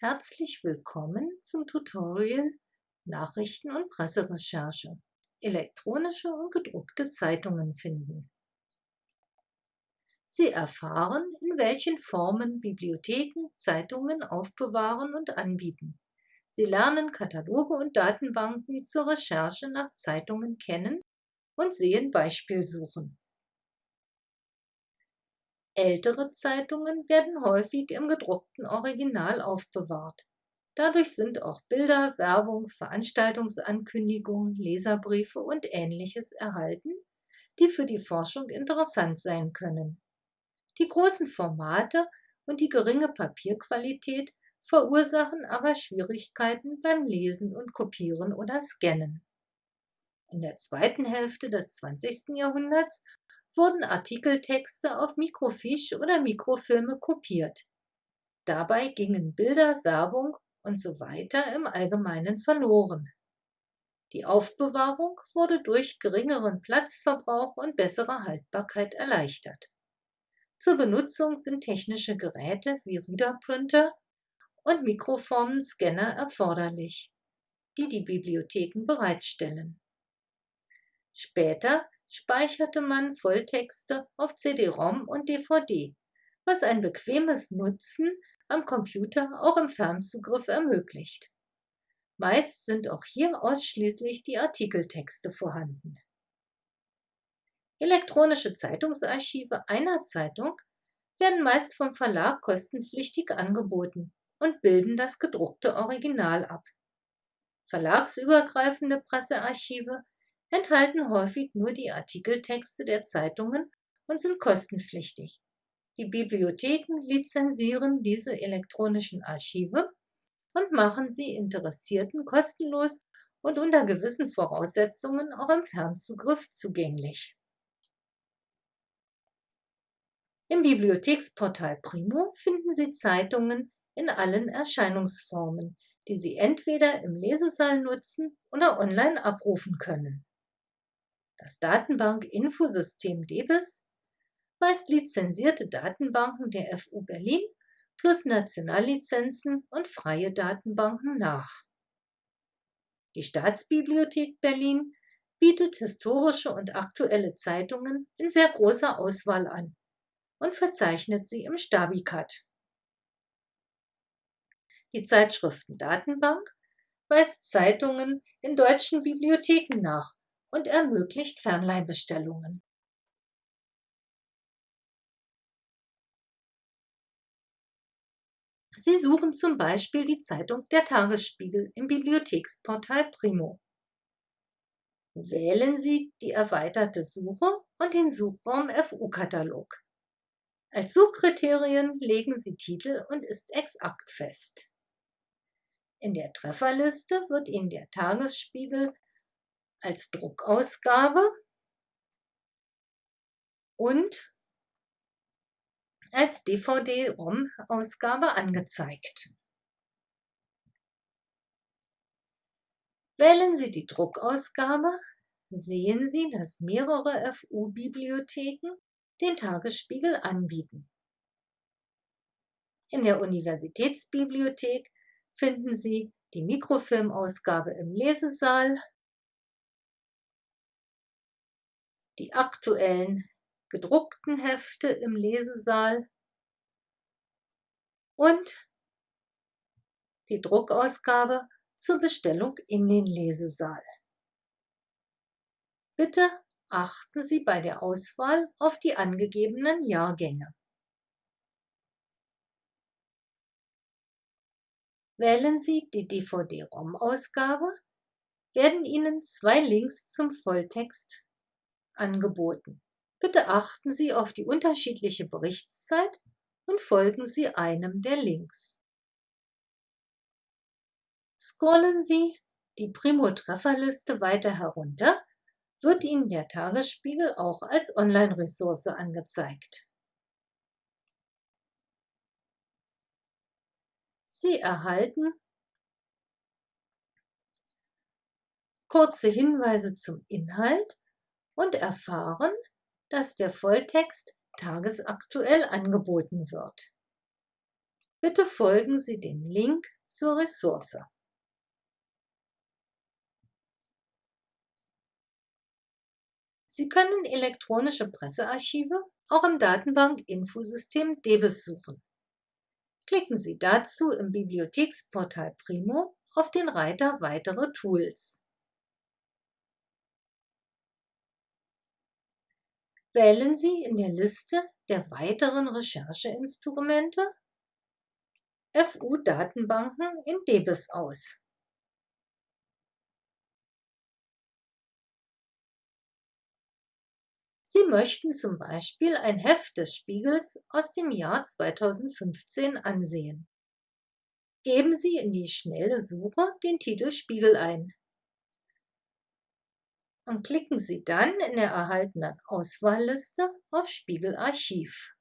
Herzlich willkommen zum Tutorial Nachrichten- und Presserecherche. Elektronische und gedruckte Zeitungen finden. Sie erfahren, in welchen Formen Bibliotheken Zeitungen aufbewahren und anbieten. Sie lernen Kataloge und Datenbanken zur Recherche nach Zeitungen kennen und sehen Beispielsuchen. Ältere Zeitungen werden häufig im gedruckten Original aufbewahrt. Dadurch sind auch Bilder, Werbung, Veranstaltungsankündigungen, Leserbriefe und Ähnliches erhalten, die für die Forschung interessant sein können. Die großen Formate und die geringe Papierqualität verursachen aber Schwierigkeiten beim Lesen und Kopieren oder Scannen. In der zweiten Hälfte des 20. Jahrhunderts wurden Artikeltexte auf Mikrofiche oder Mikrofilme kopiert. Dabei gingen Bilder, Werbung und so weiter im Allgemeinen verloren. Die Aufbewahrung wurde durch geringeren Platzverbrauch und bessere Haltbarkeit erleichtert. Zur Benutzung sind technische Geräte wie Readerprinter und Mikroformenscanner erforderlich, die die Bibliotheken bereitstellen. Später speicherte man Volltexte auf CD-ROM und DVD, was ein bequemes Nutzen am Computer auch im Fernzugriff ermöglicht. Meist sind auch hier ausschließlich die Artikeltexte vorhanden. Elektronische Zeitungsarchive einer Zeitung werden meist vom Verlag kostenpflichtig angeboten und bilden das gedruckte Original ab. Verlagsübergreifende Pressearchive enthalten häufig nur die Artikeltexte der Zeitungen und sind kostenpflichtig. Die Bibliotheken lizenzieren diese elektronischen Archive und machen sie Interessierten kostenlos und unter gewissen Voraussetzungen auch im Fernzugriff zugänglich. Im Bibliotheksportal Primo finden Sie Zeitungen in allen Erscheinungsformen, die Sie entweder im Lesesaal nutzen oder online abrufen können. Das Datenbank-Infosystem DEBIS weist lizenzierte Datenbanken der FU Berlin plus Nationallizenzen und freie Datenbanken nach. Die Staatsbibliothek Berlin bietet historische und aktuelle Zeitungen in sehr großer Auswahl an und verzeichnet sie im Stabicat. Die Zeitschriftendatenbank weist Zeitungen in deutschen Bibliotheken nach und ermöglicht Fernleihbestellungen. Sie suchen zum Beispiel die Zeitung Der Tagesspiegel im Bibliotheksportal Primo. Wählen Sie die erweiterte Suche und den Suchraum FU-Katalog. Als Suchkriterien legen Sie Titel und ist exakt fest. In der Trefferliste wird Ihnen der Tagesspiegel als Druckausgabe und als DVD-ROM-Ausgabe angezeigt. Wählen Sie die Druckausgabe, sehen Sie, dass mehrere FU-Bibliotheken den Tagesspiegel anbieten. In der Universitätsbibliothek finden Sie die Mikrofilmausgabe im Lesesaal, die aktuellen gedruckten Hefte im Lesesaal und die Druckausgabe zur Bestellung in den Lesesaal. Bitte achten Sie bei der Auswahl auf die angegebenen Jahrgänge. Wählen Sie die DVD-ROM-Ausgabe, werden Ihnen zwei Links zum Volltext angeboten. Bitte achten Sie auf die unterschiedliche Berichtszeit und folgen Sie einem der Links. Scrollen Sie die Primo-Trefferliste weiter herunter, wird Ihnen der Tagesspiegel auch als Online-Ressource angezeigt. Sie erhalten kurze Hinweise zum Inhalt und erfahren, dass der Volltext tagesaktuell angeboten wird. Bitte folgen Sie dem Link zur Ressource. Sie können elektronische Pressearchive auch im Datenbank-Infosystem DEBIS suchen. Klicken Sie dazu im Bibliotheksportal Primo auf den Reiter Weitere Tools. Wählen Sie in der Liste der weiteren Rechercheinstrumente FU-Datenbanken in DEBIS aus. Sie möchten zum Beispiel ein Heft des Spiegels aus dem Jahr 2015 ansehen. Geben Sie in die schnelle Suche den Titel Spiegel ein und klicken Sie dann in der erhaltenen Auswahlliste auf Spiegelarchiv.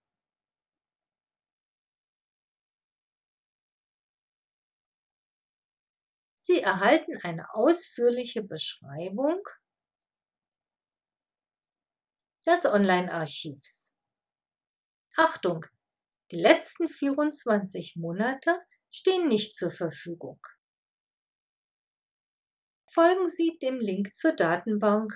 Sie erhalten eine ausführliche Beschreibung des Online-Archivs. Achtung! Die letzten 24 Monate stehen nicht zur Verfügung. Folgen Sie dem Link zur Datenbank.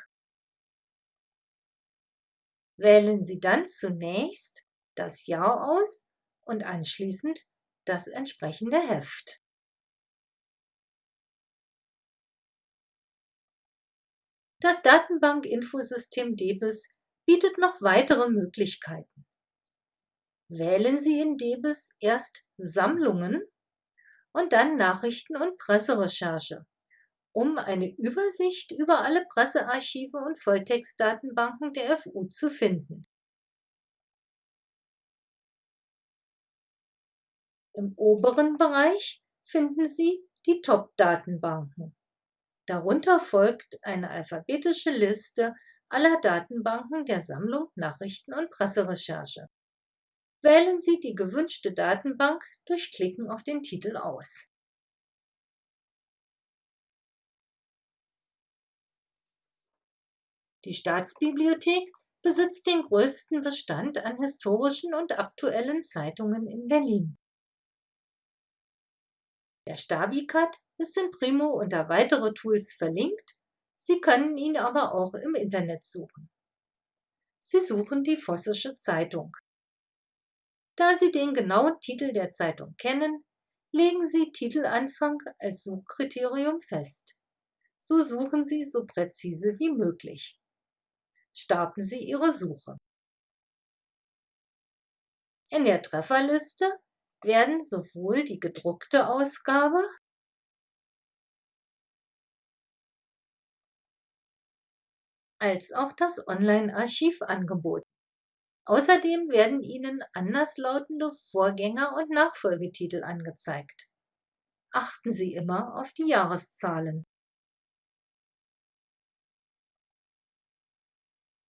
Wählen Sie dann zunächst das Jahr aus und anschließend das entsprechende Heft. Das Datenbank-Infosystem DEBIS bietet noch weitere Möglichkeiten. Wählen Sie in DEBIS erst Sammlungen und dann Nachrichten- und Presserecherche, um eine Übersicht über alle Pressearchive und Volltextdatenbanken der FU zu finden. Im oberen Bereich finden Sie die Top-Datenbanken. Darunter folgt eine alphabetische Liste aller Datenbanken der Sammlung Nachrichten- und Presserecherche. Wählen Sie die gewünschte Datenbank durch Klicken auf den Titel aus. Die Staatsbibliothek besitzt den größten Bestand an historischen und aktuellen Zeitungen in Berlin. Der Stabicat ist in Primo unter weitere Tools verlinkt Sie können ihn aber auch im Internet suchen. Sie suchen die Vossische Zeitung. Da Sie den genauen Titel der Zeitung kennen, legen Sie Titelanfang als Suchkriterium fest. So suchen Sie so präzise wie möglich. Starten Sie Ihre Suche. In der Trefferliste werden sowohl die gedruckte Ausgabe als auch das Online-Archiv angeboten. Außerdem werden Ihnen anderslautende Vorgänger- und Nachfolgetitel angezeigt. Achten Sie immer auf die Jahreszahlen.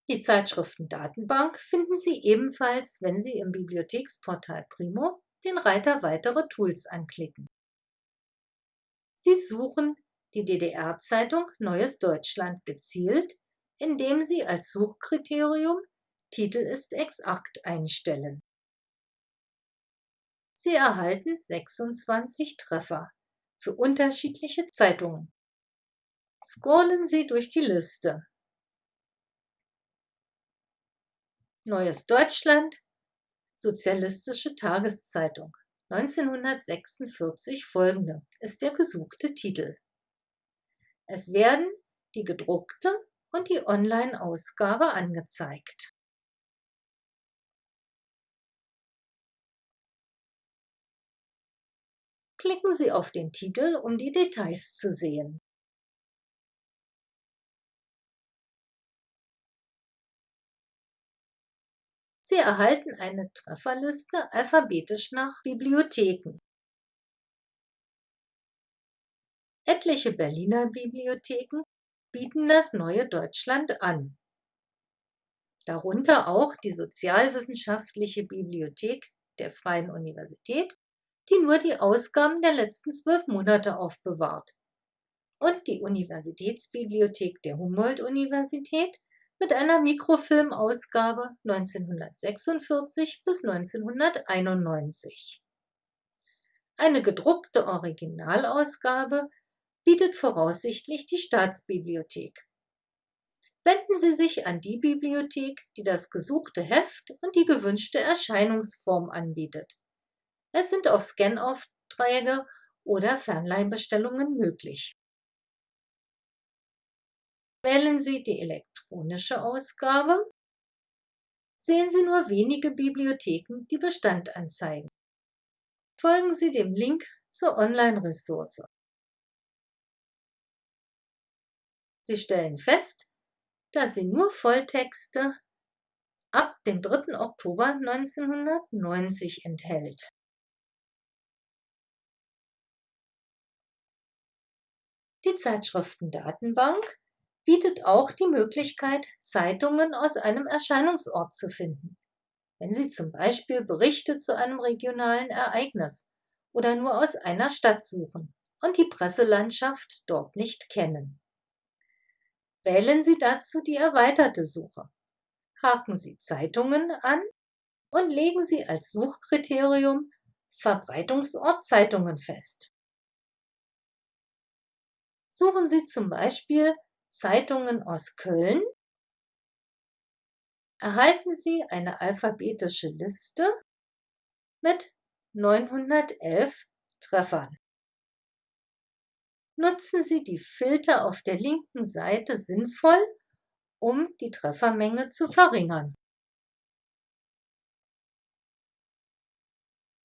Die Zeitschriftendatenbank finden Sie ebenfalls, wenn Sie im Bibliotheksportal Primo den Reiter Weitere Tools anklicken. Sie suchen die DDR-Zeitung Neues Deutschland gezielt indem Sie als Suchkriterium Titel ist exakt einstellen. Sie erhalten 26 Treffer für unterschiedliche Zeitungen. Scrollen Sie durch die Liste. Neues Deutschland, Sozialistische Tageszeitung, 1946 folgende ist der gesuchte Titel. Es werden die gedruckte und die Online-Ausgabe angezeigt. Klicken Sie auf den Titel, um die Details zu sehen. Sie erhalten eine Trefferliste alphabetisch nach Bibliotheken. Etliche Berliner Bibliotheken bieten das neue Deutschland an. Darunter auch die Sozialwissenschaftliche Bibliothek der Freien Universität, die nur die Ausgaben der letzten zwölf Monate aufbewahrt, und die Universitätsbibliothek der Humboldt-Universität mit einer Mikrofilmausgabe 1946 bis 1991. Eine gedruckte Originalausgabe bietet voraussichtlich die Staatsbibliothek. Wenden Sie sich an die Bibliothek, die das gesuchte Heft und die gewünschte Erscheinungsform anbietet. Es sind auch Scanaufträge oder Fernleihbestellungen möglich. Wählen Sie die elektronische Ausgabe. Sehen Sie nur wenige Bibliotheken, die Bestand anzeigen. Folgen Sie dem Link zur Online-Ressource. Sie stellen fest, dass sie nur Volltexte ab dem 3. Oktober 1990 enthält. Die Zeitschriftendatenbank bietet auch die Möglichkeit, Zeitungen aus einem Erscheinungsort zu finden, wenn Sie zum Beispiel Berichte zu einem regionalen Ereignis oder nur aus einer Stadt suchen und die Presselandschaft dort nicht kennen. Wählen Sie dazu die erweiterte Suche. Haken Sie Zeitungen an und legen Sie als Suchkriterium Verbreitungsort Zeitungen fest. Suchen Sie zum Beispiel Zeitungen aus Köln, erhalten Sie eine alphabetische Liste mit 911 Treffern. Nutzen Sie die Filter auf der linken Seite sinnvoll, um die Treffermenge zu verringern.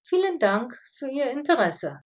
Vielen Dank für Ihr Interesse.